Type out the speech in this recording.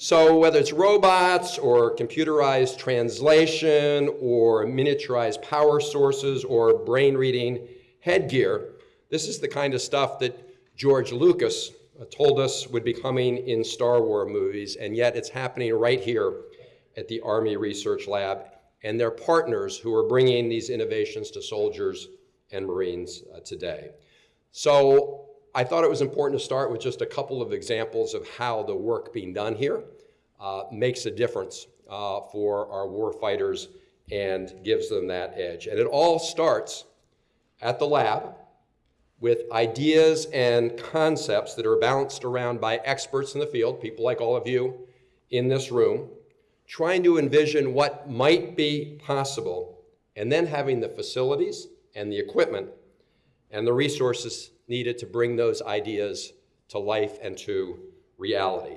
So whether it's robots or computerized translation or miniaturized power sources or brain reading headgear, this is the kind of stuff that George Lucas uh, told us would be coming in Star Wars movies, and yet it's happening right here at the Army Research Lab and their partners who are bringing these innovations to soldiers and Marines uh, today. So I thought it was important to start with just a couple of examples of how the work being done here uh, makes a difference uh, for our war fighters and gives them that edge. And it all starts at the lab with ideas and concepts that are bounced around by experts in the field, people like all of you in this room, trying to envision what might be possible, and then having the facilities and the equipment and the resources needed to bring those ideas to life and to reality.